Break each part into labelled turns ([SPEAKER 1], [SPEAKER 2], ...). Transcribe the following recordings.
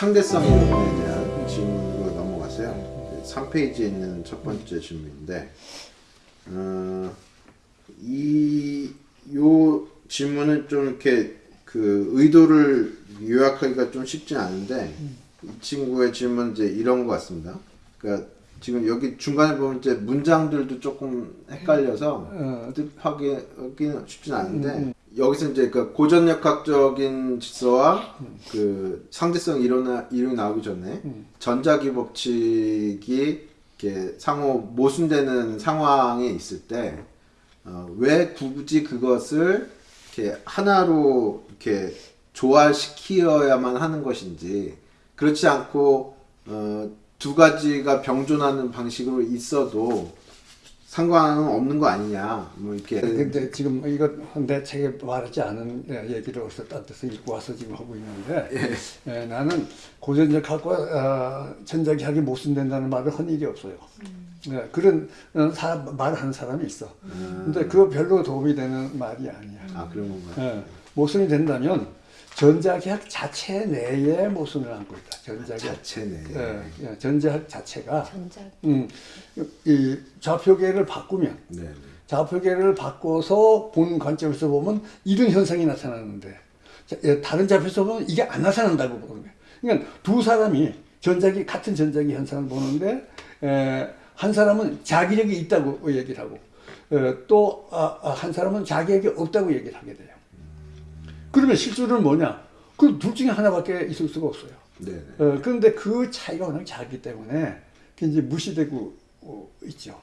[SPEAKER 1] 상대성 이론에 대한 질문으로 넘어가세요. 3페이지에 있는 첫 번째 질문인데, 어, 이, 요 질문은 좀 이렇게 그 의도를 요약하기가 좀 쉽지 않은데, 이 친구의 질문은 이제 이런 것 같습니다. 그러니까 지금 여기 중간에 보면 이제 문장들도 조금 헷갈려서
[SPEAKER 2] 어,
[SPEAKER 1] 뜻하기는 쉽진 않은데 여기서 이제 그 고전역학적인 질서와 그 상대성 이론 이론이 나오기 전에 전자기 법칙이 이렇게 상호 모순되는 상황에 있을 때 어, 왜 굳이 그것을 이렇게 하나로 이렇게 조화시키어야만 하는 것인지 그렇지 않고 어, 두 가지가 병존하는 방식으로 있어도 상관은 없는 거 아니냐 뭐 이렇게
[SPEAKER 2] 근데 지금 이거 내 책에 말하지 않은 얘기를 어디서 딴 데서 읽고 와서 지금 하고 있는데 예, 나는 고전적학과 어, 전자기학이 모순된다는 말을 한 일이 없어요. 예, 그런 어, 사, 말하는 사람이 있어. 근데 그거 별로 도움이 되는 말이 아니야.
[SPEAKER 1] 아 그런 건가요?
[SPEAKER 2] 예, 모순이 된다면 전자기학 자체 내에 모순을 안고 있다. 전자기학
[SPEAKER 1] 자체네.
[SPEAKER 2] 예, 예, 전자학 자체가
[SPEAKER 3] 전자
[SPEAKER 2] 음, 이 좌표계를 바꾸면
[SPEAKER 1] 네. 네.
[SPEAKER 2] 좌표계를 바꿔서 보는 관점에서 보면 이런 현상이 나타나는데 자, 예, 다른 좌표에서 보면 이게 안 나타난다고 보는 거예요. 그러니까 두 사람이 전자기 같은 전자기 현상을 보는데 에, 한 사람은 자기력이 있다고 얘기를 하고 또 한 사람은 자기력이 없다고 얘기를 하게 돼요. 그러면 실제로는 뭐냐? 그 둘 중에 하나밖에 있을 수가 없어요.
[SPEAKER 1] 네. 네.
[SPEAKER 2] 어, 그런데 그 차이가 워낙 작기 때문에 이제 무시되고 어, 있죠.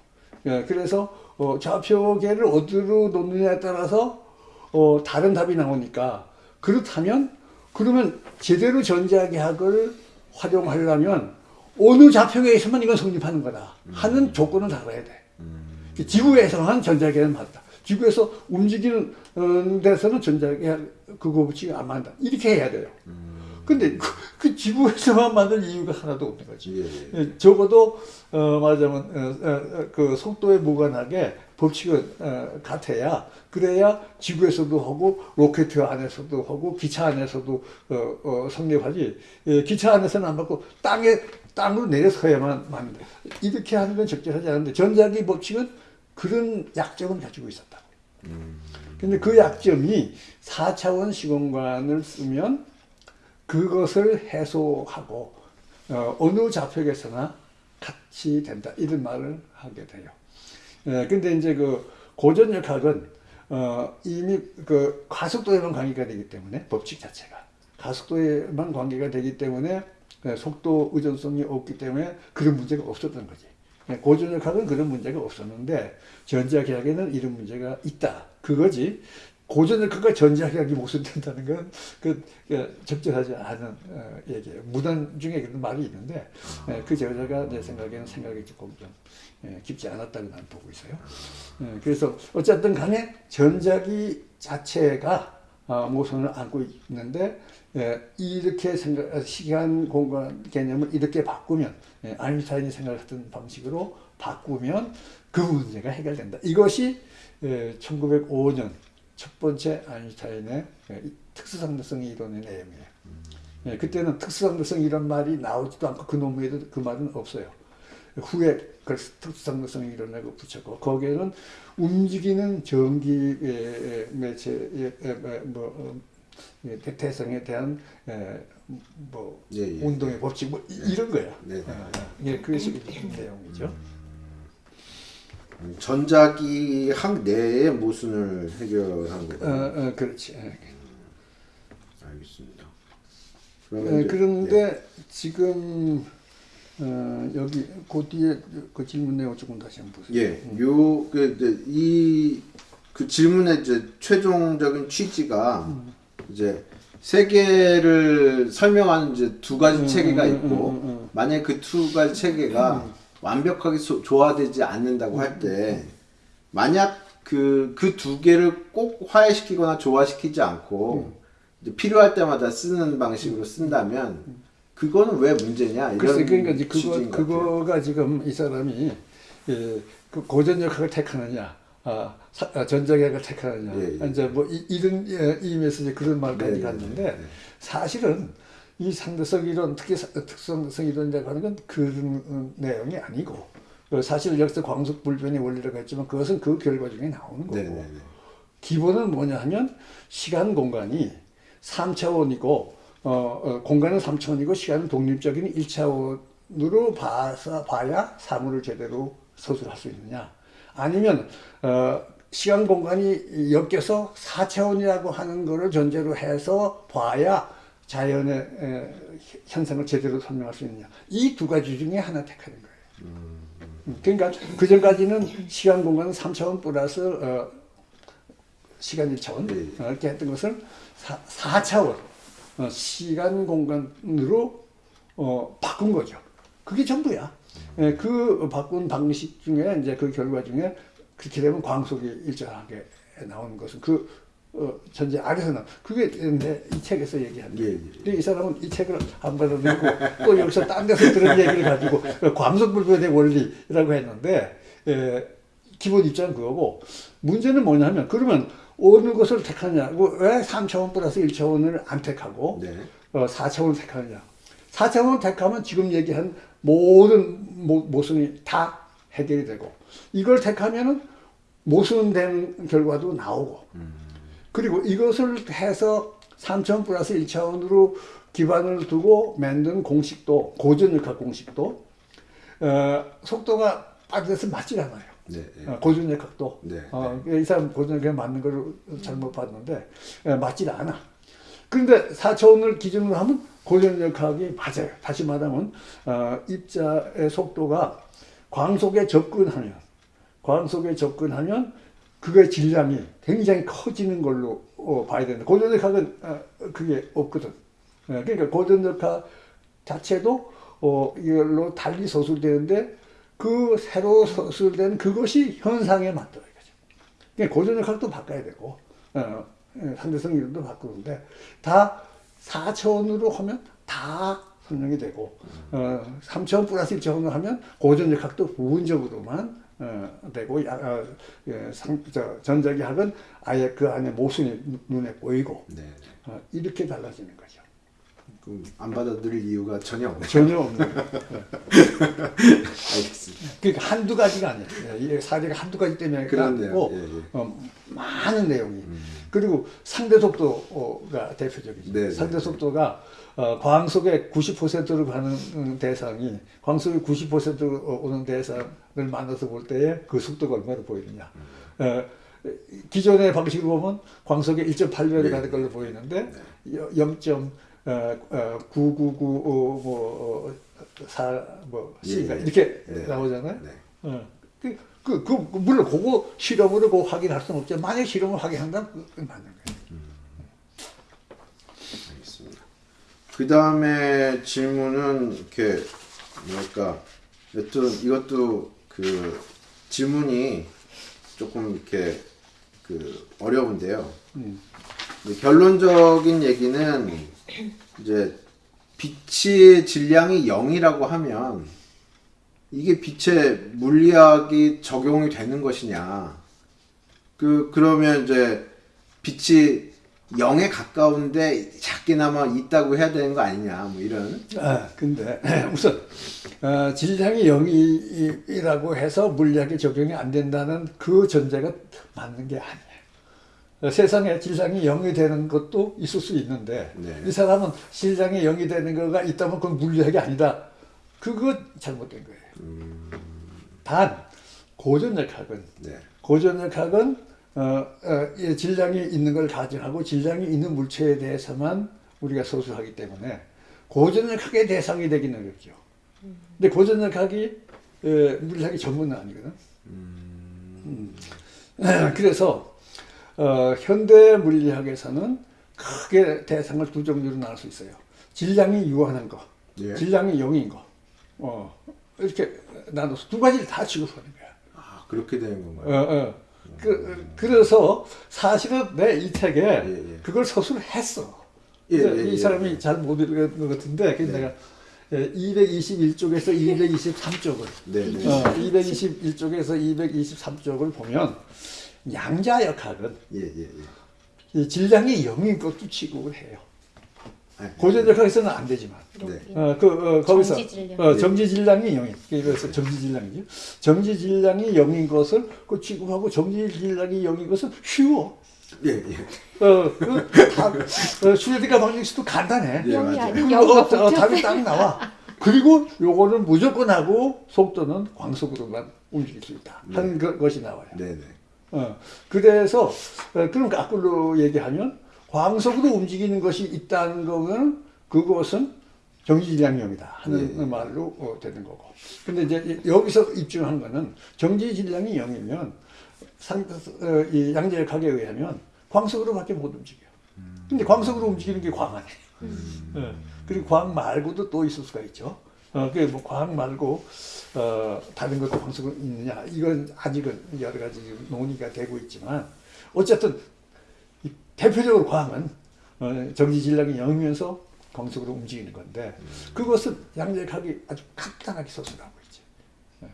[SPEAKER 2] 예, 그래서 어, 좌표계를 어디로 놓느냐에 따라서 어, 다른 답이 나오니까 그렇다면 그러면 제대로 전자계학을 활용하려면 어느 좌표계에서만 이건 성립하는 거다 하는 조건을 달아야 돼. 지구에서만 전자계는 맞다. 지구에서 움직이는 어, 데서는 전자계학 그거 붙이기 안 맞다. 이렇게 해야 돼요. 근데 그, 그 지구에서만 만들 이유가 하나도 없는 거지.
[SPEAKER 1] 예, 예.
[SPEAKER 2] 예, 적어도 어, 말하자면 어, 어, 어, 그 속도에 무관하게 법칙은 어, 같아야 그래야 지구에서도 하고 로켓 안에서도 하고 기차 안에서도 어, 어, 성립하지 예, 기차 안에서는 안 받고 땅에 땅으로 내려서야만 맞는다. 이렇게 하는 건 적절하지 않은데 전자기 법칙은 그런 약점을 가지고 있었다. 근데 그 약점이 4차원 시공간을 쓰면 그것을 해소하고 어, 어느 좌표에서나 같이 된다 이런 말을 하게 돼요. 예, 근데 이제 그 고전역학은 어, 이미 그 가속도에만 관계가 되기 때문에 법칙 자체가 가속도에만 관계가 되기 때문에 예, 속도 의존성이 없기 때문에 그런 문제가 없었던 거지. 예, 고전역학은 그런 문제가 없었는데 전자계약에는 이런 문제가 있다. 그거지. 고전역학과 전자계약이 모순된다는 건 그, 그 적절하지 않은 어, 얘기예요. 무단 중에 그런 말이 있는데 예, 그 저자가 내 생각에는 생각이 조금 좀 예, 깊지 않았다고 나는 보고 있어요. 예, 그래서 어쨌든 간에 전자기 자체가 어, 모순을 안고 있는데 예, 이렇게 생각 시간 공간 개념을 이렇게 바꾸면 예, 아인슈타인이 생각했던 방식으로 바꾸면 그 문제가 해결된다. 이것이 예, 1905년 첫 번째 아인슈타인의 예, 특수상대성 이론의 내용이에요. 예, 그때는 특수상대성 이런 말이 나오지도 않고 그 논문에도 그 말은 없어요. 후에 그래서 특수상대성 이론을 붙였고 거기에는 움직이는 전기 예, 예, 매체 예, 예, 뭐 어, 예, 대태성에 대한 예, 뭐
[SPEAKER 1] 예, 예.
[SPEAKER 2] 운동의 법칙 뭐 이- 이런 거야.
[SPEAKER 1] 네.
[SPEAKER 2] 예, 예, 그것이 내용이죠.
[SPEAKER 1] 전자기 학 내의 모순을 해결한
[SPEAKER 2] 어,
[SPEAKER 1] 거군요.
[SPEAKER 2] 어, 그렇지. 예.
[SPEAKER 1] 알겠습니다.
[SPEAKER 2] 예,
[SPEAKER 1] 그러면 이제-
[SPEAKER 2] 그런데 지금 어, 여기 그 뒤에 그 질문 내용 조금 다시 한번 보세요.
[SPEAKER 1] 예, 요, 그, 이제 이, 그 질문의 이제 최종적인 취지가
[SPEAKER 2] 음.
[SPEAKER 1] 이제 세계를 설명하는 이제 두 가지
[SPEAKER 2] 음,
[SPEAKER 1] 체계가
[SPEAKER 2] 음,
[SPEAKER 1] 있고,
[SPEAKER 2] 음, 음, 음.
[SPEAKER 1] 만약 그 두 가지 체계가 완벽하게 소- 조화되지 않는다고
[SPEAKER 2] 음,
[SPEAKER 1] 할 때, 만약 그, 그 두 개를 꼭 화해시키거나 조화시키지 않고, 필요할 때마다 쓰는 방식으로 쓴다면, 그거는 왜 문제냐? 이런
[SPEAKER 2] 글쎄 그러니까 이제 그거. 그거가 지금 이 사람이 예, 그 고전 역학을 택하느냐, 아, 사- 아, 전자계학을 택하느냐,
[SPEAKER 1] 예, 예.
[SPEAKER 2] 이제 뭐 이, 이런 예, 의미에서 이제 그런 말까지
[SPEAKER 1] 네, 네,
[SPEAKER 2] 갔는데
[SPEAKER 1] 네, 네.
[SPEAKER 2] 사실은 이 상대성 이론, 특히 사- 특성성 이론이라고 하는 건 그런 어, 내용이 아니고 그 사실 여기서 광속 불변의 원리라고 했지만 그것은 그 결과 중에 나오는 거고
[SPEAKER 1] 네네네.
[SPEAKER 2] 기본은 뭐냐 하면 시간 공간이 3차원이고 어, 어, 공간은 3차원이고 시간은 독립적인 1차원으로 봐서 봐야 사물을 제대로 서술할 수 있느냐 아니면 어, 시간 공간이 엮여서 4차원이라고 하는 것을 전제로 해서 봐야 자연의 에, 현상을 제대로 설명할 수 있느냐 이 두 가지 중에 하나 택하는 거예요. 음, 그러니까 그 전까지는 시간 공간은 3차원 플러스 어, 시간 1차원
[SPEAKER 1] 네.
[SPEAKER 2] 어, 이렇게 했던 것을 4, 차원 어, 시간 공간으로 어, 바꾼 거죠. 그게 전부야. 예, 그 바꾼 방식 중에 이제 그 결과 중에 그렇게 되면 광속이 일정하게 나오는 것은 그 어, 전제 아래서 나 그게 내 이 책에서 얘기한
[SPEAKER 1] 예,
[SPEAKER 2] 거예요.
[SPEAKER 1] 예.
[SPEAKER 2] 근데 이 사람은 이 책을 안 받아들고 또 여기서 딴 데서 들은 얘기를 가지고 광속불변의 원리라고 했는데 에, 기본 입장은 그거고 문제는 뭐냐면 그러면 어느 것을 택하냐고 왜 3차원 플러스 1차원을 안 택하고
[SPEAKER 1] 네.
[SPEAKER 2] 어, 4차원을 택하느냐 4차원을 택하면 지금 얘기한 모든 모, 모순이 다 해결이 되고 이걸 택하면은 모순된 결과도 나오고 그리고 이것을 해서 3차원 플러스 1차원으로 기반을 두고 만든 공식도 고전역학 공식도 어, 속도가 빠져서 맞질 않아요.
[SPEAKER 1] 네. 네.
[SPEAKER 2] 어, 고전역학도
[SPEAKER 1] 네,
[SPEAKER 2] 어, 이 사람 고전역학 맞는 걸 잘못 봤는데 어, 맞질 않아. 그런데 4차원을 기준으로 하면 고전역학이 맞아요. 다시 말하면 어, 입자의 속도가 광속에 접근하면 광속에 접근하면 그의 질량이 굉장히 커지는 걸로 어, 봐야 된다. 고전역학은 어, 그게 없거든. 어, 그러니까 고전역학 자체도 어, 이걸로 달리 서술되는데 그 새로 서술된 그것이 현상에 맞더라 이거죠. 그러니까 고전역학도 바꿔야 되고 어, 어, 상대성 이론도 바꾸는데 다 4차원으로 하면 다 설명이 되고 어, 3차원 플러스 1차원으로 하면 고전역학도 부분적으로만 어, 되고 야, 어, 예, 상, 저, 전자기학은 아예 그 안에 모순이 눈- 눈에 보이고
[SPEAKER 1] 네.
[SPEAKER 2] 어, 이렇게 달라지는 거죠.
[SPEAKER 1] 음, 안 받아들일 이유가 전혀 없네요.
[SPEAKER 2] 전혀 없네요.
[SPEAKER 1] 알겠습니다.
[SPEAKER 2] 그러니까 한두 가지가 아니에요. 예, 사례가 한두 가지 때문에 그렇고 뭐,
[SPEAKER 1] 예, 예.
[SPEAKER 2] 어, 많은 내용이. 음. 그리고 상대 속도가 대표적이죠.
[SPEAKER 1] 네, 네
[SPEAKER 2] 상대
[SPEAKER 1] 네.
[SPEAKER 2] 속도가 어, 광속의 90%로 가는 대상이 광속의 90%로 어, 오는 대상을 만나서 볼 때에 그 속도가 얼마나 보이느냐. 음. 어, 기존의 방식으로 보면 광속의 1.8배로
[SPEAKER 1] 네.
[SPEAKER 2] 가는 걸로 보이는데 네. 0. 어, 어, 9995뭐 C가
[SPEAKER 1] 예, 그러니까 예,
[SPEAKER 2] 이렇게
[SPEAKER 1] 네.
[SPEAKER 2] 나오잖아요.
[SPEAKER 1] 네.
[SPEAKER 2] 어. 그, 그, 그, 그 물론 그거 실험으로 그 확인할 수는 없지만 만약 실험을 확인한다면 그, 맞는 거예요. 음.
[SPEAKER 1] 알겠습니다. 그 다음에 질문은 이렇게 뭐랄까 여튼 이것도 그 질문이 조금 이렇게 그 어려운데요.
[SPEAKER 2] 음.
[SPEAKER 1] 결론적인 얘기는 이제 빛의 질량이 0이라고 하면 이게 빛의 물리학이 적용이 되는 것이냐. 그, 그러면 이제 빛이 0에 가까운데 작게나마 있다고 해야 되는 거 아니냐. 뭐 이런.
[SPEAKER 2] 아, 근데 우선 어, 질량이 0이라고 해서 물리학에 적용이 안 된다는 그 전제가 맞는 게 아니에요. 어, 세상에 질량이 0이 되는 것도 있을 수 있는데
[SPEAKER 1] 네.
[SPEAKER 2] 이 사람은 질량이 0이 되는 거가 있다면 그건 물리학이 아니다. 그거 잘못된 거예요. 단 고전역학은
[SPEAKER 1] 네.
[SPEAKER 2] 고전역학은 어, 어, 이 질량이 있는 걸 가정하고 질량이 있는 물체에 대해서만 우리가 소수하기 때문에 고전역학의 대상이 되기는 어렵죠. 근데 고전역학이 어, 물리학의 전문은 아니거든. 음. 그래서 어, 현대 물리학에서는 크게 대상을 두 종류로 나눌 수 있어요. 질량이 유한한 거,
[SPEAKER 1] 예.
[SPEAKER 2] 질량이 0인 거. 어, 이렇게 나눠서 두 가지를 다 취급하는 거야.
[SPEAKER 1] 아, 그렇게 되는
[SPEAKER 2] 어,
[SPEAKER 1] 건가요?
[SPEAKER 2] 어. 그, 그래서 사실은 내 이 책에
[SPEAKER 1] 예, 예.
[SPEAKER 2] 그걸 서술을 했어.
[SPEAKER 1] 예, 예,
[SPEAKER 2] 이
[SPEAKER 1] 예.
[SPEAKER 2] 사람이 잘 못 읽은 것 같은데,
[SPEAKER 1] 네.
[SPEAKER 2] 내가 221쪽에서 223쪽을,
[SPEAKER 1] 네, 네.
[SPEAKER 2] 어, 221쪽에서 223쪽을 보면 양자 역학은
[SPEAKER 1] 예, 예, 예.
[SPEAKER 2] 이 질량이 0인 것도 취급을 해요.
[SPEAKER 1] 네.
[SPEAKER 2] 고전 역학에서는 안 되지만
[SPEAKER 1] 네.
[SPEAKER 2] 어, 그, 어, 거기서
[SPEAKER 3] 정지질량.
[SPEAKER 2] 어, 정지질량이 0인 그래서 정지질량이죠. 정지질량이 0인 것을 그 취급하고 정지질량이 0인 것은 쉬워.
[SPEAKER 1] 예, 예.
[SPEAKER 2] 어, 그, 다, 어, 슈레딩가 방정식도 간단해.
[SPEAKER 1] 예,
[SPEAKER 3] 영이
[SPEAKER 1] 맞아요.
[SPEAKER 2] 어,
[SPEAKER 3] 어,
[SPEAKER 2] 답이. 딱 나와. 그리고 요거는 무조건 하고 속도는 광속으로만 움직일 수 있다 하는 그- 것이 나와요.
[SPEAKER 1] 네, 네.
[SPEAKER 2] 어, 그래서 어, 그럼 거꾸로 얘기하면 광속으로 움직이는 것이 있다는 거는 그것은 정지질량형이다 하는
[SPEAKER 1] 예.
[SPEAKER 2] 말로 어, 되는 거고. 근데 이제 여기서 입증한 거는 정지질량이 0이면 상, 어, 이 양자역학에 의하면 광속으로 밖에 못 움직여. 근데 광속으로 움직이는 게 광하네. 어, 그리고 광 말고도 또 있을 수가 있죠. 어, 그뭐 광 말고 어, 다른 것도 광속으로 있느냐 이건 아직은 여러 가지 논의가 되고 있지만 어쨌든 이 대표적으로 광은 어, 정지 질량이 0이면서 광속으로 움직이는 건데 그것은 양자역학이 아주 간단하게 서술하고 있지. 예.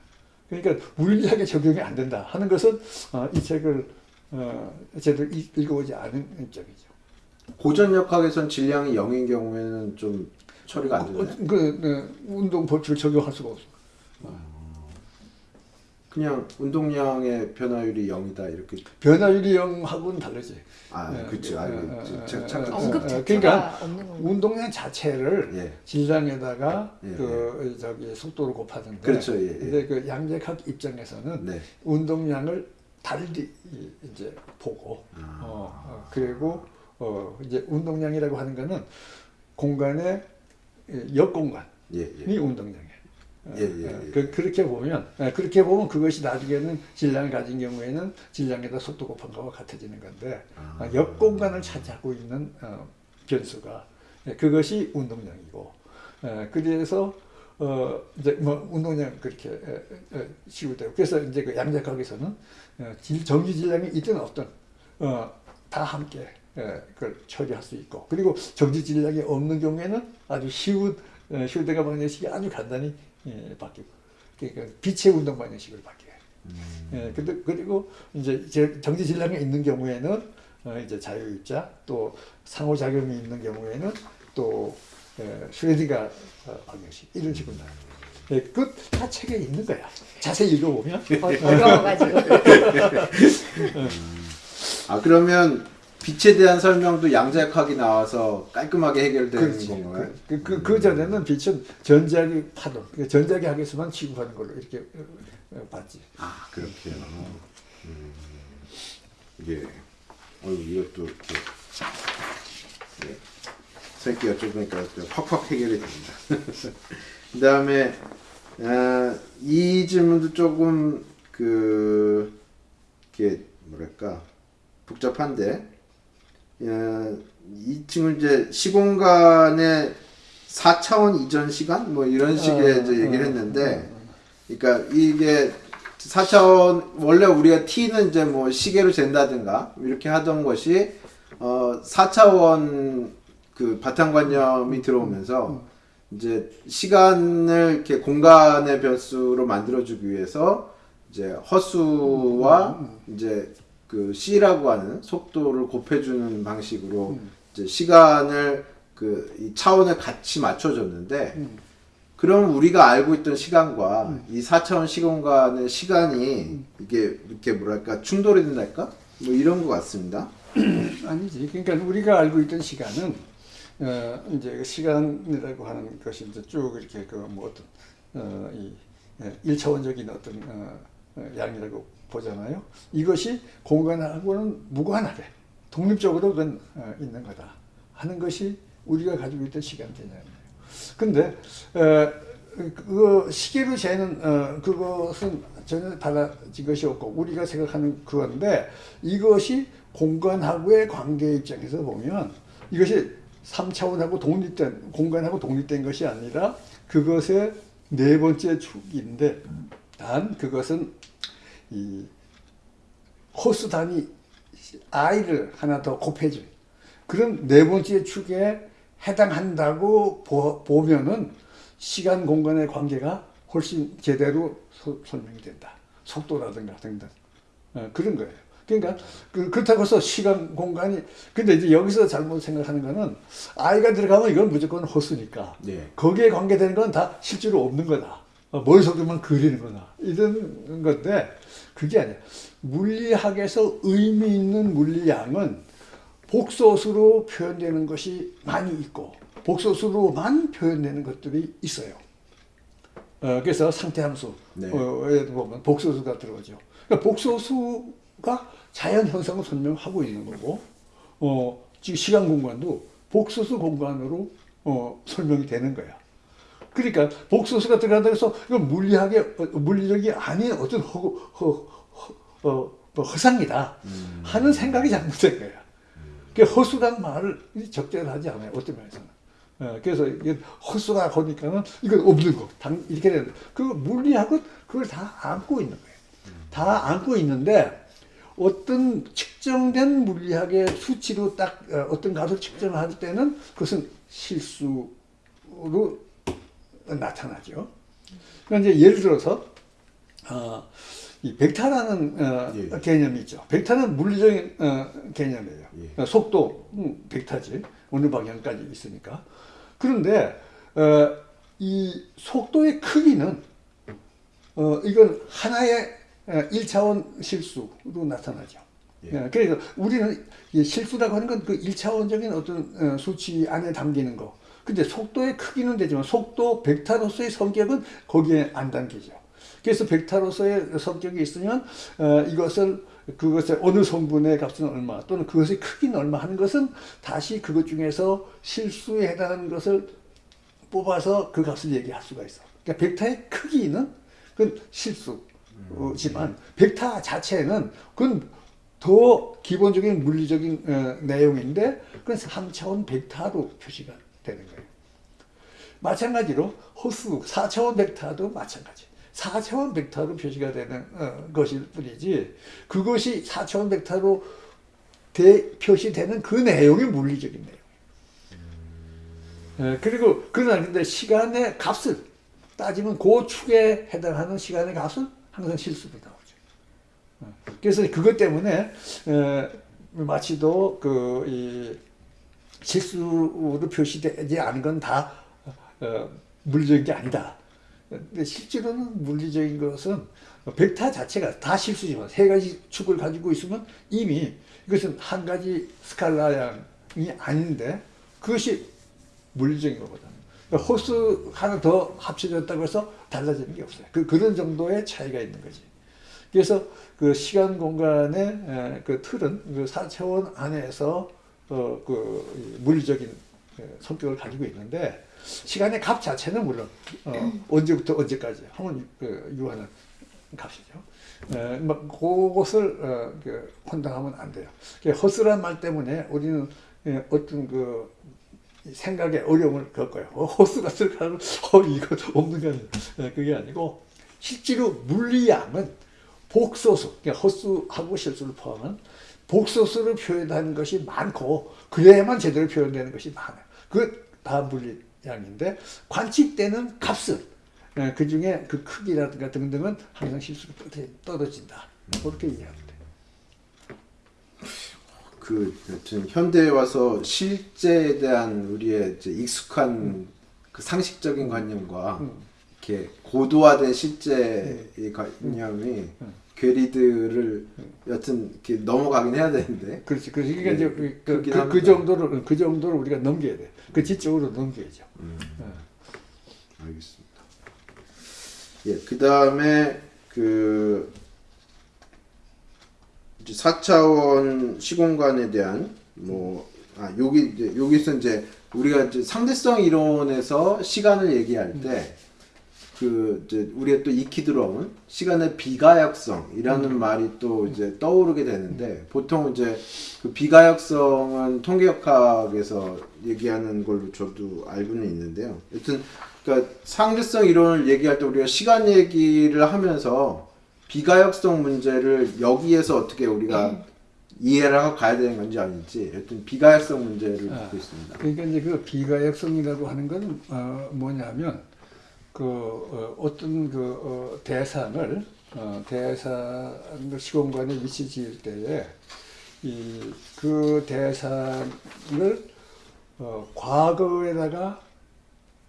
[SPEAKER 2] 그러니까 물리학에 적용이 안 된다 하는 것은 어, 이 책을 어, 제대로 읽- 읽어보지 않은 입장이죠.
[SPEAKER 1] 고전역학에선 질량이 0인 경우에는 좀 처리가 안 되나요?
[SPEAKER 2] 그, 그, 그 운동 법칙을 적용할 수가 없어.
[SPEAKER 1] 그냥 운동량의 변화율이 0이다 이렇게
[SPEAKER 2] 변화율이 0하고는 다르지.
[SPEAKER 1] 아,
[SPEAKER 2] 예,
[SPEAKER 1] 그렇죠.
[SPEAKER 2] 예, 예. 예, 예, 예,
[SPEAKER 3] 언급
[SPEAKER 2] 예,
[SPEAKER 3] 자체가
[SPEAKER 2] 그러니까? 운동량 자체를
[SPEAKER 1] 예.
[SPEAKER 2] 질량에다가
[SPEAKER 1] 예,
[SPEAKER 2] 그 저기 속도를 곱하는데
[SPEAKER 1] 그렇죠, 예, 예.
[SPEAKER 2] 근데 그 양자학 입장에서는
[SPEAKER 1] 네.
[SPEAKER 2] 운동량을 달리 이제 보고
[SPEAKER 1] 아.
[SPEAKER 2] 어, 어, 그리고 어 이제 운동량이라고 하는 거는 공간의 역공간이
[SPEAKER 1] 예, 예.
[SPEAKER 2] 운동량이에요.
[SPEAKER 1] 예, 예, 예.
[SPEAKER 2] 그, 그렇게 보면 예, 그렇게 보면 그것이 나중에는 질량을 가진 경우에는 질량에다 속도 곱한 거와 같아지는 건데
[SPEAKER 1] 아.
[SPEAKER 2] 어, 역공간을 차지하고 있는 어, 변수가 예, 그것이 운동량이고 예, 그래서 어 이제 뭐 운동량 그렇게 시우되고 그래서 이제 그 양자학에서는 어, 질, 정지 질량이 있든 없든 어 다 함께 예, 그걸 처리할 수 있고 그리고 정지 질량이 없는 경우에는 아주 쉬운 어, 휴대가 방정식이 아주 간단히 예, 바뀌고 그러니까 빛의 운동 방정식으로 바뀌어요. 예, 근데 그리고 이제 제- 정지 질량이 있는 경우에는 어, 이제 자유입자 또 상호작용이 있는 경우에는 또 예, 슈레딩가 어, 방정식 이런 식으로 나와요. 예, 그다 책에 있는 거야. 자세히 읽어보면
[SPEAKER 3] 어- 어려워가지고.
[SPEAKER 1] 아 그러면 빛에 대한 설명도 양자역학이 나와서 깔끔하게 해결되는. 건가요?
[SPEAKER 2] 그, 그, 그 전에는 빛은 전자기 파동, 그 전자기 학에서만 취급하는 걸로 이렇게 어, 어, 봤지.
[SPEAKER 1] 아 그렇게요. 음. 예. 어유 이것도 이렇게 예. 선생님께 여쭤보니까 좀 확확 해결이 됩니다. 그 다음에 아, 이 질문도 조금 그 이게 뭐랄까 복잡한데 어, 이 친구 이제 시공간의 4차원 이전 시간? 뭐 이런 식의
[SPEAKER 2] 어,
[SPEAKER 1] 이제 얘기를
[SPEAKER 2] 어,
[SPEAKER 1] 했는데 그러니까 이게 4차원 원래 우리가 t는 이제 뭐 시계로 잰다든가 이렇게 하던 것이 어 4차원 그 바탕관념이 들어오면서 이제 시간을 이렇게 공간의 변수로 만들어주기 위해서 이제 허수와 이제 그 c라고 하는 속도를 곱해주는 방식으로 이제 시간을 그 이 차원을 같이 맞춰줬는데 그럼 우리가 알고 있던 시간과 이 4차원 시공간의 시간이 이게 이렇게 뭐랄까 충돌이 된달까? 뭐 이런 것 같습니다.
[SPEAKER 2] 아니지. 그러니까 우리가 알고 있던 시간은 어, 이제 그 시간이라고 하는 것이 이제 쭉 이렇게 그 뭐 어떤 어, 이 예, 일차원적인 어떤 어, 어, 양이라고 보잖아요. 이것이 공간하고는 무관하게 독립적으로 그건 어, 있는 거다 하는 것이 우리가 가지고 있던 시간 개념이에요. 근데 어, 그 시계로 재는 어, 그것은 전혀 달라진 것이 없고 우리가 생각하는 그건데 이것이 공간하고의 관계 입장에서 보면 이것이 3차원하고 독립된 공간하고 독립된 것이 아니라 그것의 네 번째 축인데 단 그것은 이 호수단위 i를 하나 더 곱해준 그런 네 번째 축에 해당한다고 보, 보면은 시간 공간의 관계가 훨씬 제대로 소- 설명이 된다. 속도라든가 등등 어, 그런 거예요. 그러니까 그, 그렇다고 해서 시간 공간이 근데 이제 여기서 잘못 생각하는 거는 아이가 들어가면 이건 무조건 허수니까
[SPEAKER 1] 네.
[SPEAKER 2] 거기에 관계되는 건 다 실제로 없는 거다. 어, 머릿속에만 그리는 거다. 이런 건데 그게 아니야. 물리학에서 의미 있는 물리량은 복소수로 표현되는 것이 많이 있고 복소수로만 표현되는 것들이 있어요. 어, 그래서 상태함수
[SPEAKER 1] 네.
[SPEAKER 2] 어, 에 보면 복소수가 들어오죠. 그러니까 복소수가 자연 현상을 설명하고 있는 거고, 어, 지금 시간 공간도 복소수 공간으로 어, 설명이 되는 거야. 그러니까 복소수가 들어간다 해서 이건 물리학의 어, 물리적이 아닌 어떤 허, 허, 허, 어, 뭐 허상이다 하는 생각이 잘못된 거야. 그 허수란 말을 적절하지 않아요. 어떤 면에서는. 어, 그래서 이게 허수가 거니까는 이건 없는 거. 당, 이렇게 되는 거. 그 물리학은 그걸 다 안고 있는 거예요. 다 안고 있는데 어떤 측정된 물리학의 수치로 딱 어, 어떤 값을 측정할 때는 그것은 실수로 나타나죠. 그러니까 예를 들어서 어, 이 벡터라는 어,
[SPEAKER 1] 예.
[SPEAKER 2] 개념이 있죠. 벡터는 물리적인 어, 개념이에요.
[SPEAKER 1] 예.
[SPEAKER 2] 어, 속도 음, 벡터지 어느 방향까지 있으니까. 그런데 어, 이 속도의 크기는 어, 이건 하나의 어, 1차원 실수로 나타나죠.
[SPEAKER 1] 예.
[SPEAKER 2] 예, 그래서 우리는 이 실수라고 하는 건 그 1차원적인 어떤 어, 수치 안에 담기는 거. 근데 속도의 크기는 되지만 속도 벡터로서의 성격은 거기에 안 담기죠. 그래서 벡터로서의 성격이 있으면 어, 이것을 그것의 어느 성분의 값은 얼마 또는 그것의 크기는 얼마 하는 것은 다시 그것 중에서 실수에 해당하는 것을 뽑아서 그 값을 얘기할 수가 있어. 그러니까 벡터의 크기는 그건 실수지만 벡터 자체는 그건 더 기본적인 물리적인 어, 내용인데 그건 3차원 벡터로 표시가 되는 거예요. 마찬가지로 호수 4차원 벡터도 마찬가지. 4차원 벡터로 표시가 되는 어, 것일 뿐이지 그것이 4차원 벡터로 대, 표시되는 그 내용이 물리적인 내용. 예, 그리고 그러나 근데 시간의 값을 따지면 그 축에 해당하는 시간의 값은 항상 실수로 나오죠. 어, 그래서 그것 때문에 에, 마치도 그이 실수로 표시되지 않은 건다 어, 물리적인 게 아니다. 근데 실제로는 물리적인 것은 벡터 자체가 다 실수지만 세 가지 축을 가지고 있으면 이미 이것은 한 가지 스칼라량이 아닌데 그것이 물리적인 거거든. 그러니까 호수 하나 더 합쳐졌다고 해서 달라지는 게 없어요. 그, 그런 정도의 차이가 있는 거지. 그래서 그 시간 공간의 에, 그 틀은 그 4차원 안에서 어, 그 물리적인 그 성격을 가지고 있는데 시간의 값 자체는 물론 어, 언제부터 언제까지 하면 그 유하는 값이죠. 에, 막 그것을 어, 그 혼동하면 안 돼요. 그 허스란 말 때문에 우리는 예, 어떤 그 생각에 어려움을 겪어요. 어, 호수가 쓸까는 어 이거 없는 거 아니에요. 예, 그게 아니고 실제로 물리양은 복소수, 그러니까 허수하고 실수를 포함한 복소수를 표현하는 것이 많고 그래야만 제대로 표현되는 것이 많아요. 그다 물리양인데 관측되는 값은 예, 그 중에 그 크기라든가 등등은 항상 실수로 떨어진다. 그렇게 돼요.
[SPEAKER 1] 그 여튼 현대에 와서 실제에 대한 우리의 익숙한 그 상식적인 관념과
[SPEAKER 2] 음.
[SPEAKER 1] 이렇게 고도화된 실제의 관념이 괴리들을 여튼 이렇게 넘어가긴 해야 되는데
[SPEAKER 2] 그렇지. 그래서 그러니까
[SPEAKER 1] 예,
[SPEAKER 2] 이제 그, 그,
[SPEAKER 1] 그,
[SPEAKER 2] 그. 정도로 그 정도로 우리가 넘겨야 돼. 그 지적으로 넘겨야죠. 예.
[SPEAKER 1] 알겠습니다. 예, 그 다음에 그 이제 4차원 시공간에 대한 뭐 아, 여기 이제 여기서 이제 우리가 이제 상대성 이론에서 시간을 얘기할 때 그 이제 우리가 또 익히 들어온 시간의 비가역성이라는 말이 또 이제 떠오르게 되는데 보통 이제 그 비가역성은 통계역학에서 얘기하는 걸로 저도 알고는 있는데요. 여튼 그러니까 상대성 이론을 얘기할 때 우리가 시간 얘기를 하면서 비가역성 문제를 여기에서 어떻게 우리가 이해를 하고 가야 되는 건지 아닌지 여튼 비가역성 문제를
[SPEAKER 2] 아.
[SPEAKER 1] 듣고 있습니다.
[SPEAKER 2] 그러니까 이제 그 비가역성이라고 하는 건 어, 뭐냐면 그 어, 어떤 그 어, 대상을 어, 대상을 시공간에 위치 지을 때에 이 그 대상을 어, 과거에다가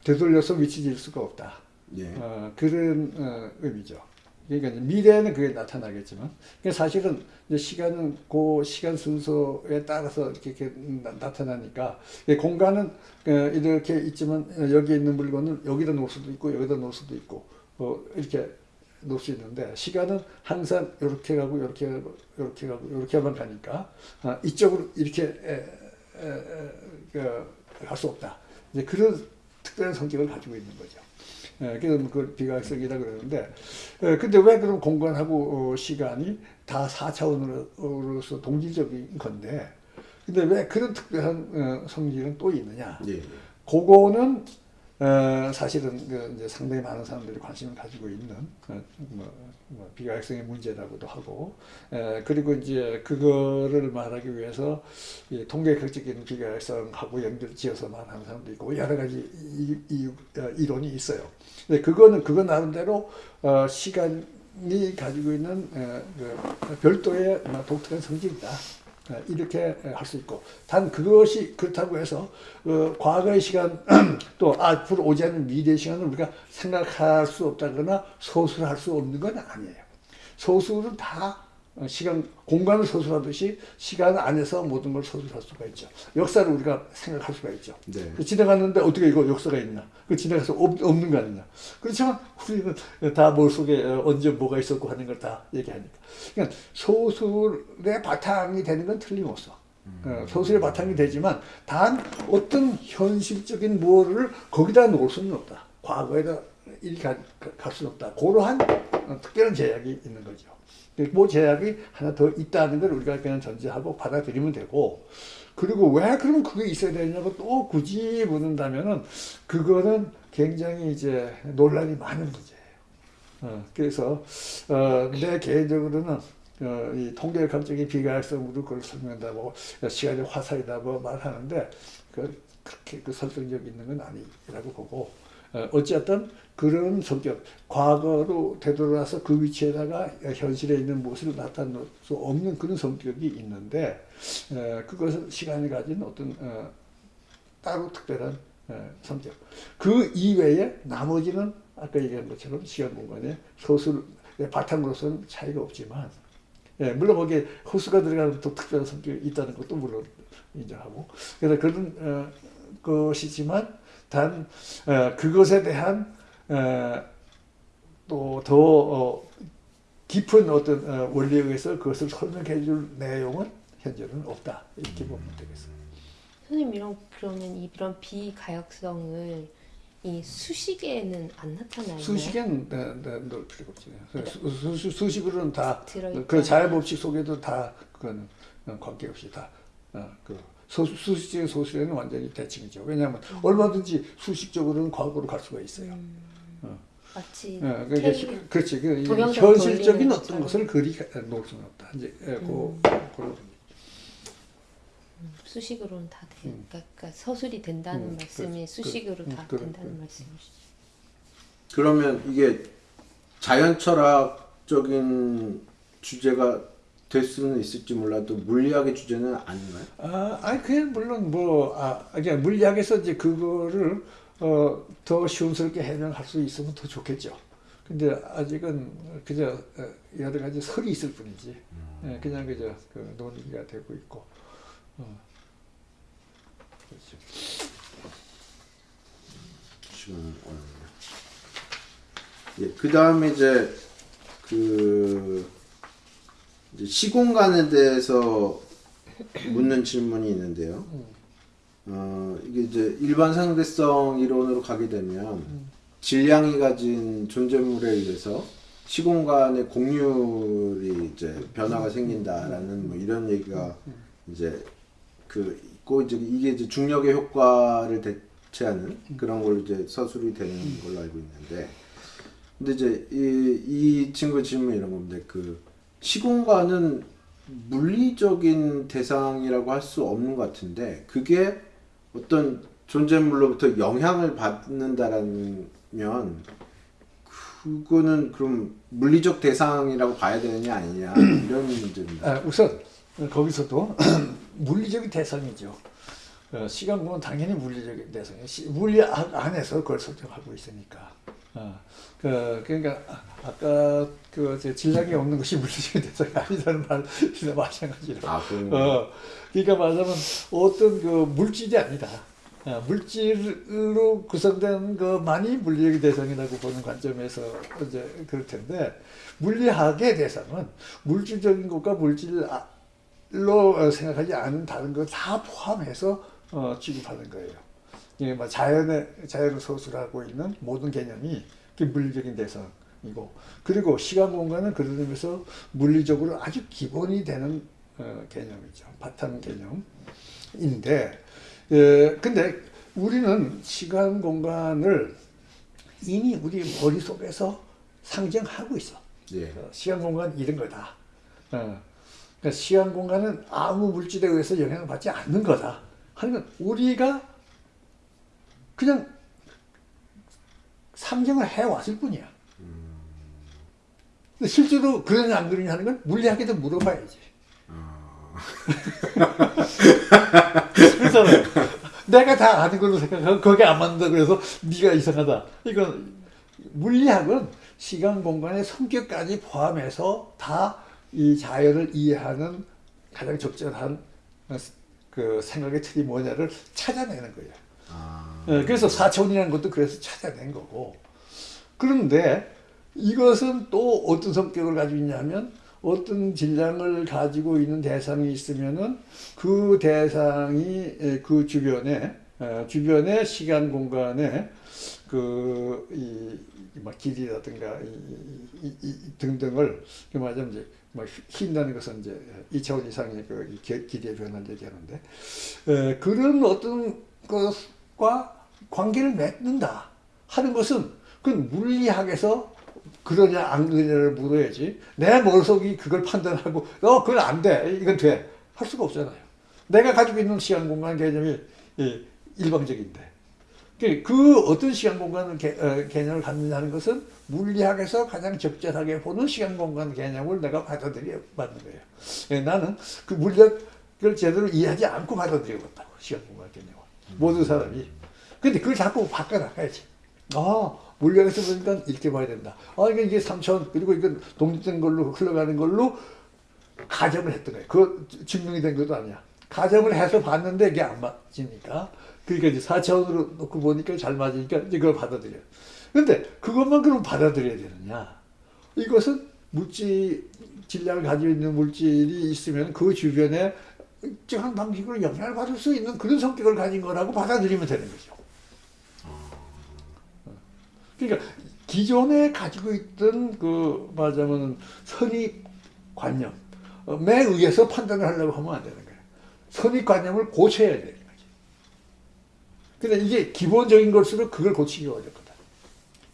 [SPEAKER 2] 되돌려서 위치 지을 수가 없다.
[SPEAKER 1] 예.
[SPEAKER 2] 어, 그런 어, 의미죠. 그러니까 미래에는 그게 나타나겠지만, 그러니까 사실은 시간은 그 시간 순서에 따라서 이렇게, 이렇게 나, 타나니까 공간은 어, 이렇게 있지만 어, 여기 있는 물건을 여기다 놓을 수도 있고 여기다 놓을 수도 있고 어, 이렇게 놓을 수 있는데 시간은 항상 이렇게 가고 이렇게 가고 이렇게 가고 이렇게만 가니까 아, 이쪽으로 이렇게 갈 수 없다. 이제 그런 특별한 성격을 가지고 있는 거죠. 예, 그래서 그걸 비과학성이라 그러는데, 예, 근데 왜 그럼 공간하고 어, 시간이 다 4차원으로서 동질적인 건데, 근데 왜 그런 특별한 어, 성질은 또 있느냐?
[SPEAKER 1] 예.
[SPEAKER 2] 그거는 어, 사실은 그 이제 상당히 많은 사람들이 관심을 가지고 있는 어, 뭐, 뭐 비과학성의 문제라고도 하고 에, 그리고 이제 그거를 말하기 위해서 이 통계학적인 비과학성하고 연결지어서 말하는 사람도 있고 여러 가지 이, 이, 어, 이론이 있어요. 근데 그거는 그거 나름대로 어, 시간이 가지고 있는 에, 그 별도의 뭐 독특한 성질이다. 어, 이렇게 할 수 있고 단 그것이 그렇다고 해서 어, 과거의 시간 또 앞으로 오지 않는 미래의 시간을 우리가 생각할 수 없다거나 소수할 수 없는 건 아니에요. 소수는 다 어, 시간 공간을 소수하듯이 시간 안에서 모든 걸 소수할 수가 있죠. 역사를 우리가 생각할 수가 있죠.
[SPEAKER 1] 네.
[SPEAKER 2] 그 지나갔는데 어떻게 이거 역사가 있냐? 그 지나가서 없, 없는 거 아니냐? 그렇지만 우리는 다 머릿속에 어, 언제 뭐가 있었고 하는 걸 다 얘기하니까. 그러니까 소술의 바탕이 되는 건 틀림없어. 어, 소술의 바탕이 되지만 단 어떤 현실적인 뭐를 거기다 놓을 수는 없다. 과거에다 가- 갈 수는 없다. 그러한 어, 특별한 제약이 있는 거죠. 뭐 제약이 하나 더 있다는 걸 우리가 그냥 전제하고 받아들이면 되고 그리고 왜 그럼 그게 있어야 되냐고 또 굳이 묻는다면은 그거는 굉장히 이제 논란이 많은 문제예요. 어, 그래서 어, 내 개인적으로는 어, 이 통계학적인 비가역성으로 그걸 설명한다고 시간의 화살이다 뭐 말하는데 그 그렇게 그 설득력 있는 건 아니라고 보고 어, 어쨌든 그런 성격 과거로 되돌아서 그 위치에다가 현실에 있는 모습을 나타낼 수 없는 그런 성격이 있는데 에, 그것은 시간이 가진 어떤 어, 따로 특별한 어, 성격. 그 이외에 나머지는 아까 얘기한 것처럼 시간 공간의 소수의 바탕으로서는 차이가 없지만 예, 물론 거기에 호수가 들어가는 또 특별한 성격이 있다는 것도 물론 인정하고 그래서 그런 어, 것이지만 단 어, 그것에 대한 어, 또더 어, 깊은 어떤 어, 원리에 의해서 그것을 설명해 줄 내용은 현재는 없다 이렇게 보면 되겠어요.
[SPEAKER 3] 선생님 이런 그러면 이런 비가역성을 이 수식에는 안 나타나요?
[SPEAKER 2] 수식에는 네, 네, 넣을 필요가 없지. 수, 수, 수식으로는 다. 그 자연법칙 속에도 다, 어, 관계없이 다, 어, 그, 소수, 수식적인 소수에는 완전히 대칭이죠. 왜냐하면 얼마든지 수식적으로는 과거로 갈 수가 있어요.
[SPEAKER 3] 음,
[SPEAKER 2] 어.
[SPEAKER 3] 마치
[SPEAKER 2] 예, 그게
[SPEAKER 3] 테이-
[SPEAKER 2] 시- 그렇지. 그 현실적인 어떤
[SPEAKER 3] 것처럼.
[SPEAKER 2] 것을 그리 가- 놓을 수는 없다. 이제 예, 그,
[SPEAKER 3] 음.
[SPEAKER 2] 그런
[SPEAKER 3] 수식으로는 다 돼.
[SPEAKER 2] 음.
[SPEAKER 3] 그러니까, 그러니까 서술이 된다는
[SPEAKER 2] 음,
[SPEAKER 3] 말씀이
[SPEAKER 2] 그-
[SPEAKER 3] 수식으로
[SPEAKER 2] 그-
[SPEAKER 3] 다
[SPEAKER 2] 그-
[SPEAKER 3] 된다는
[SPEAKER 2] 그-
[SPEAKER 3] 말씀이시죠.
[SPEAKER 1] 그러면 이게 자연철학적인 주제가 될 수는 있을지 몰라도 물리학의 주제는 아닌가요?
[SPEAKER 2] 아, 아니 그냥 물론 뭐 아, 그냥 물리학에서 이제 그거를 어, 더 시원스럽게 해명할 수 있으면 더 좋겠죠. 근데 아직은 그저 어, 여러 가지 설이 있을 뿐이지. 예, 그냥 그저 그 논의가 되고 있고. 어. 그렇죠.
[SPEAKER 1] 시간은 어렵네요. 예, 그 다음에 이제 그 시공간에 대해서 묻는 질문이 있는데요. 어, 이게 이제 일반 상대성 이론으로 가게 되면 질량이 가진 존재물에 의해서 시공간의 공률이 이제 변화가 생긴다라는 뭐 이런 얘기가 이제 그 있고 이제 이게 이제 중력의 효과를 대체하는 그런 걸로 이제 서술이 되는 걸로 알고 있는데 근데 이제 이, 이 친구의 질문이 이런 겁니다. 그 시공간은 물리적인 대상이라고 할 수 없는 것 같은데 그게 어떤 존재물로부터 영향을 받는다라면 그거는 그럼 물리적 대상이라고 봐야 되느냐 아니냐 이런 문제입니다.
[SPEAKER 2] 아, 우선 거기서도 물리적인 대상이죠. 어, 시간공은 당연히 물리적인 대상이에요. 시- 물리학 안에서 그걸 설정하고 있으니까. 어, 그, 그러니까 아- 아까 그 질량이 없는 것이 물리적인 대상이 아니라는 말이나 마찬가지로.
[SPEAKER 1] 아, 그
[SPEAKER 2] 어, 그러니까 말하자면 어떤 그 물질이 아니다. 어, 물질로 구성된 것만이 물리적인 대상이라고 보는 관점에서 이제 그럴 텐데 물리학의 대상은 물질적인 것과 물질로 어, 생각하지 않은 다른 것 다 포함해서 어, 취급하는 거예요. 뭐 자연의 자연을 소수하고 있는 모든 개념이 물리적인 대상이고 그리고 시간 공간은 그런 의미에서 물리적으로 아주 기본이 되는 어, 개념이죠. 바탕 개념인데 예, 근데 우리는 시간 공간을 이미 우리 머릿속에서 상정하고 있어.
[SPEAKER 1] 예.
[SPEAKER 2] 어, 시간 공간 이런 거다. 어. 그러니까 시간 공간은 아무 물질에 의해서 영향을 받지 않는 거다. 하는 건 우리가 그냥 상정을 해왔을 뿐이야. 근데 실제로 그러냐 안 그러냐 하는 건 물리학에도 물어봐야지. 그렇잖아요. 내가 다 아는 걸로 생각하고 거기 안 맞는다 그래서 네가 이상하다. 이건 물리학은 시간 공간의 성격까지 포함해서 다 이 자연을 이해하는 가장 적절한 그 생각의 틀이 뭐냐를 찾아내는 거예요.
[SPEAKER 1] 아,
[SPEAKER 2] 예, 그래서 사차원이라는 것도 그래서 찾아낸 거고. 그런데 이것은 또 어떤 성격을 가지고 있냐면 어떤 질량을 가지고 있는 대상이 있으면은 그 대상이 예, 그 주변에 어, 주변의 시간 공간에 그이막 길이라든가 이, 이, 이 등등을 그 말하자면 이제 뭐 휜다는 것은 이제 2차원 이상의 그 길이의 변화를 얘기하는데 에, 그런 어떤 것 과 관계를 맺는다 하는 것은 그건 물리학에서 그러냐 안 그러냐를 물어야지. 내 머릿속이 그걸 판단하고 어 그건 안 돼. 이건 돼. 할 수가 없잖아요. 내가 가지고 있는 시간 공간 개념이 예, 일방적인데. 그- 그 어떤 시간 공간 개, 어, 개념을 갖느냐는 것은 물리학에서 가장 적절하게 보는 시간 공간 개념을 내가 받아들여 받는 거예요. 예, 나는 그 물리학을 제대로 이해하지 않고 받아들이고 있다고 시간 공간 개념을 모든 사람이. 근데 그걸 자꾸 바꿔나가야지. 아 물리학에서 보니까 이렇게 봐야 된다. 아 이게 3천 그리고 이건 독립된 걸로 흘러가는 걸로 가정을 했던 거예요. 그거 증명이 된 것도 아니야. 가정을 해서 봤는데 이게 안 맞으니까. 그러니까 이제 4차원으로 놓고 보니까 잘 맞으니까 이제 그걸 받아들여요. 근데 그것만 그럼 받아들여야 되느냐. 이것은 물질, 질량을 가지고 있는 물질이 있으면 그 주변에 일정한 방식으로 영향을 받을 수 있는 그런 성격을 가진 거라고 받아들이면 되는 거죠. 그러니까 기존에 가지고 있던 그 말하자면 선입관념에 의해서 판단을 하려고 하면 안 되는 거예요. 선입관념을 고쳐야 되는 거죠. 근데 이게 기본적인 것으로 그걸 고치기 어렵거든.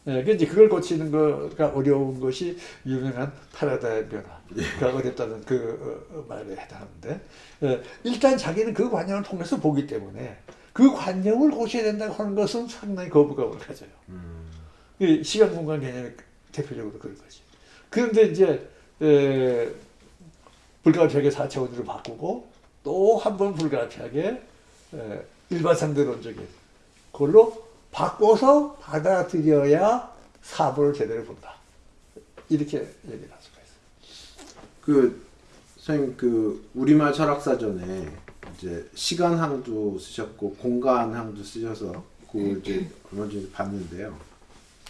[SPEAKER 2] 예, 그 이제 그걸 고치는 거가 어려운 것이 유명한 파라다임 변화가 어렵다는 그 어, 어, 말에 해당하는데 예, 일단 자기는 그 관념을 통해서 보기 때문에 그 관념을 고쳐야 된다고 하는 것은 상당히 거부감을 가져요. 이 시간 공간 개념이 대표적으로 그런 거지. 그런데 이제 에, 불가피하게 4차원으로 바꾸고 또 한 번 불가피하게 에, 일반상대론적인 그걸로 바꿔서 받아들여야 사보를 제대로 본다. 이렇게 얘기를 할 수가 있어요.
[SPEAKER 1] 그 선생님 그 우리말 철학사전에 이제 시간항도 쓰셨고 공간항도 쓰셔서 그 이제 그런 줄 봤는데요.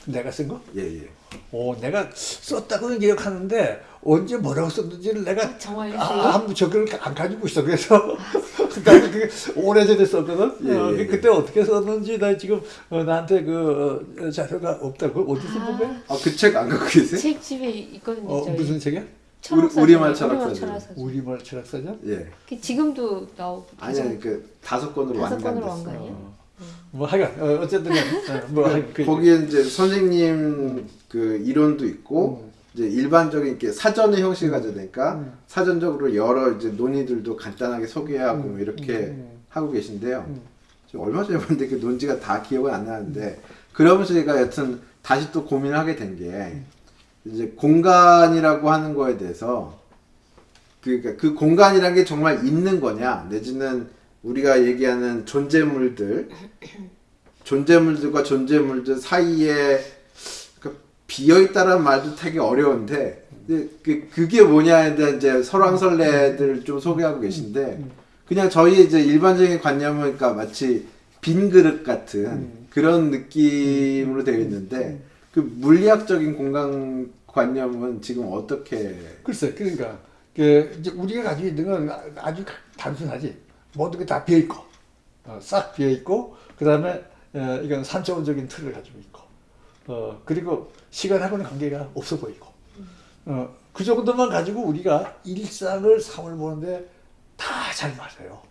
[SPEAKER 2] 내가 쓴 거?
[SPEAKER 1] 예 예.
[SPEAKER 2] 오, 내가 썼다고는 기억하는데 언제 뭐라고 썼는지를 내가
[SPEAKER 3] 아, 정말요?
[SPEAKER 2] 아, 아무 저걸 안 가지고 있어. 그래서 나는 그게 오래전에 썼거든.
[SPEAKER 1] 예,
[SPEAKER 2] 어,
[SPEAKER 1] 예, 예.
[SPEAKER 2] 그때 어떻게 썼는지 나 지금 어, 나한테 그 어, 자료가 없다고 어디서 본 거야?
[SPEAKER 1] 아 그 책 안 갖고 계세요?
[SPEAKER 3] 책 집에 있거든요.
[SPEAKER 2] 어,
[SPEAKER 3] 저희.
[SPEAKER 2] 무슨 책이야?
[SPEAKER 3] 철학사전.
[SPEAKER 1] 우리- 우리말 철학사전.
[SPEAKER 2] 우리말 철학사전?
[SPEAKER 1] 예.
[SPEAKER 3] 그 지금도 나오고
[SPEAKER 1] 아니 아니 그 다섯 권으로
[SPEAKER 3] 다섯 권으로
[SPEAKER 1] 완간 됐어.
[SPEAKER 2] 뭐 하여간 어, 어쨌든 어, 뭐 그-
[SPEAKER 1] 거기에 이제 선생님 그 이론도 있고
[SPEAKER 2] 음.
[SPEAKER 1] 이제 일반적인 이렇게 사전의 형식을 가져니까
[SPEAKER 2] 음.
[SPEAKER 1] 사전적으로 여러 이제 논의들도 간단하게 소개하고
[SPEAKER 2] 음.
[SPEAKER 1] 뭐 이렇게
[SPEAKER 2] 음.
[SPEAKER 1] 하고 계신데요.
[SPEAKER 2] 음.
[SPEAKER 1] 얼마 전에 봤는데 그 논지가 다 기억은 안 나는데 그러면서 제가 여튼 다시 또 고민을 하게 된 게 이제 공간이라고 하는 거에 대해서 그러니까 그 공간이라는 게 정말 있는 거냐 내지는 우리가 얘기하는 존재물들 존재물들과 존재물들 사이에 그 비어 있다라는 말도 되게 어려운데 그 그게 뭐냐에 대한 이제 설왕설래들 좀 소개하고 계신데 그냥 저희 이제 일반적인 관념은 그러니까 마치 빈 그릇 같은 그런 느낌으로 되어 있는데 그 물리학적인 공간 관념은 지금 어떻게
[SPEAKER 2] 글쎄, 그러니까 그 우리가 가지고 있는 건 아주 단순하지. 모든 게 다 비어 있고, 어, 싹 비어 있고, 그 다음에 어, 이건 산적원적인 틀을 가지고 있고, 어, 그리고 시간하고는 관계가 없어 보이고, 어, 그 정도만 가지고 우리가 일상을 삶을 보는데 다 잘 맞아요.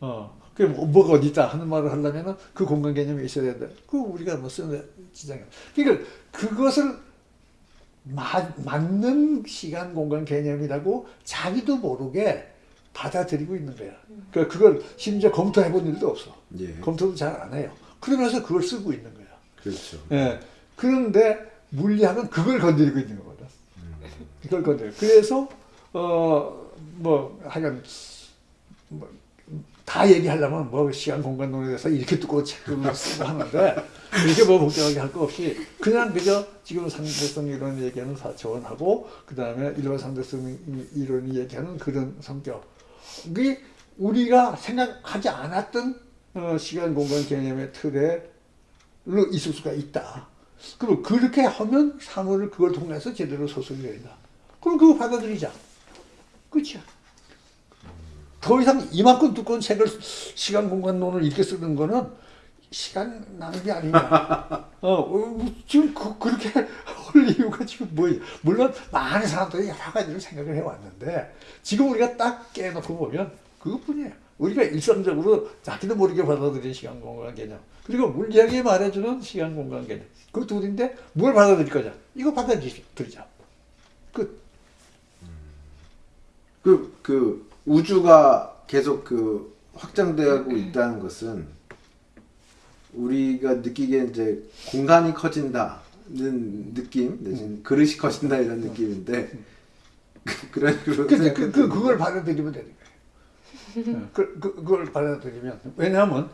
[SPEAKER 2] 어, 그 뭐, 뭐가 어디 있다 하는 말을 하려면은 그 공간 개념이 있어야 된다. 그 우리가 뭐 쓰는 지장이. 그러니까 그것을 마, 맞는 시간 공간 개념이라고 자기도 모르게 받아들이고 있는 거야. 그 그걸 심지어 검토해 본 일도 없어.
[SPEAKER 1] 예
[SPEAKER 2] 검토도 잘 안 해요. 그러면서 그걸 쓰고 있는 거야.
[SPEAKER 1] 그렇죠
[SPEAKER 2] 예. 그런데 물리학은 그걸 건드리고 있는 거거든. 이걸 건드려. 그래서 어 뭐 하여간 뭐 다 얘기하려면 뭐 시간 공간 논에 대해서 이렇게 두꺼운 책을 쓰고 하는데 이렇게 뭐 복잡하게 할 거 없이 그냥 그저 지금 상대성 이론 얘기하는 4차원하고 그 다음에 일반 상대성 이론이 얘기하는 그런 성격 이 우리가 생각하지 않았던 어, 시간 공간 개념의 틀에 로 있을 수가 있다. 그럼 그렇게 하면 사물을 그걸 통해서 제대로 소설이 된다. 그럼 그거 받아들이자. 끝이야. 더 이상 이만큼 두꺼운 책을 시간 공간론을 이렇게 쓰는 거는 시간 낭비 아니냐. 어, 어, 지금 그, 그렇게 할 이유가 지금 뭐예요? 물론 많은 사람들이 여러 가지를 생각을 해왔는데 지금 우리가 딱 깨놓고 보면 그것뿐이에요. 우리가 일상적으로 자기도 모르게 받아들이는 시간 공간 개념 그리고 물리학이 말해주는 시간 공간 개념 그 둘인데 뭘 받아들일 거냐? 이거 받아들이자. 끝.
[SPEAKER 1] 그, 그 우주가 계속 그 확장되고 있다는 것은 우리가 느끼기에 이제 공간이 커진다는 느낌, 내지는 그릇이 커진다 이런 느낌인데 그런 식으로
[SPEAKER 2] 그러니까 그, 그, 그걸 받아들이면 되는 거예요. 어, 그, 그, 그걸 받아들이면. 왜냐하면,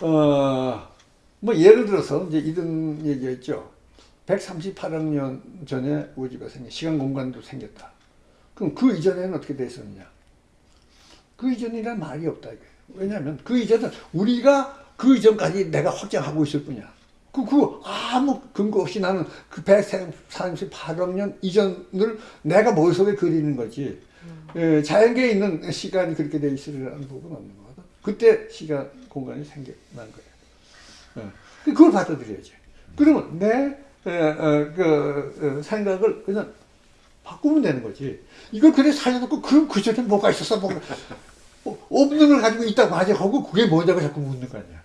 [SPEAKER 2] 어, 뭐 예를 들어서 이제 이런 얘기가 있죠. 138억 년 전에 우주가 생겨, 시간 공간도 생겼다. 그럼 그 이전에는 어떻게 됐었느냐? 그 이전이란 말이 없다. 이게. 왜냐하면 그 이전은 우리가 그 이전까지 내가 확장하고 있을 뿐이야. 그, 그, 아무 근거 없이 나는 그 138억 년 이전을 내가 머릿속에 그리는 거지. 예, 자연계에 있는 시간이 그렇게 돼 있으리라는 부분은 없는 거거든. 그때 시간, 공간이 생겨난 거예요. 예. 그걸 받아들여야지. 그러면 내, 에, 어, 그, 어, 생각을 그냥 바꾸면 되는 거지. 이걸 그래 살려놓고, 그럼 그 전에 뭐가 있었어? 뭐가. 어, 없는 걸 가지고 있다고 하지 하고, 그게 뭐냐고 자꾸 묻는 거 아니야.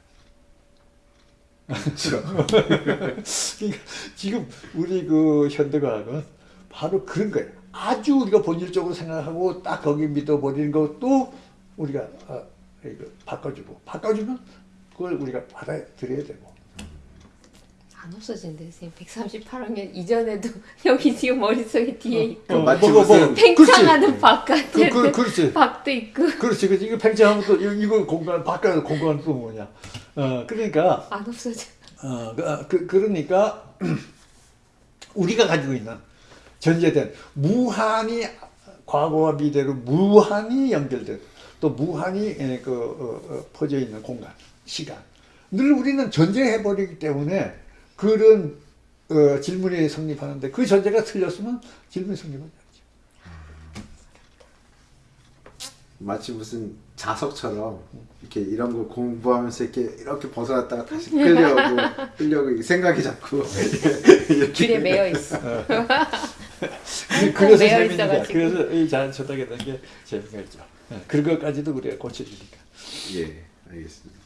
[SPEAKER 1] 그렇죠.
[SPEAKER 2] 그러니까 지금 우리 그 현대과학은 바로 그런 거예요. 아주 우리가 본질적으로 생각하고 딱 거기 믿어버리는 것도 우리가 아, 바꿔주고 바꿔주면 그걸 우리가 받아들여야 되고
[SPEAKER 3] 안 없어진대 선생님. 138학년 이전에도 여기 지금 머릿속에 뒤에 있고
[SPEAKER 2] 어,
[SPEAKER 1] 마치
[SPEAKER 2] 뭐, 뭐,
[SPEAKER 1] 무슨
[SPEAKER 2] 뭐,
[SPEAKER 3] 팽창하는. 바깥에
[SPEAKER 2] 그, 그, 그렇지.
[SPEAKER 3] 박도 있고.
[SPEAKER 2] 그렇지. 그렇지 이거 팽창하면 또 이거- 이거 공간 바깥 공간 또 뭐냐. 어 그러니까
[SPEAKER 3] 안 없어져.
[SPEAKER 2] 어, 그, 아, 그, 그러니까 우리가 가지고 있는 전제된 무한히 과거와 미래로 무한히 연결된 또 무한히 에, 그, 어, 어, 퍼져 있는 공간, 시간. 늘 우리는 전제해 버리기 때문에 그런 어, 질문이 성립하는데 그 전제가 틀렸으면 질문이 성립하지 않죠.
[SPEAKER 1] 마치 무슨 자석처럼 이렇게 이런 거 공부하면서 이렇게 이렇게 벗어났다가 다시 끌려고 끌려고 생각이 자꾸 이렇게
[SPEAKER 3] 줄에 매여 있어
[SPEAKER 2] 그- 그래서 재밌는. 그래서 이 자연 대한 게 재미가 있죠. 예, 그런 것까지도 우리가 고쳐주니까.
[SPEAKER 1] 예 알겠습니다.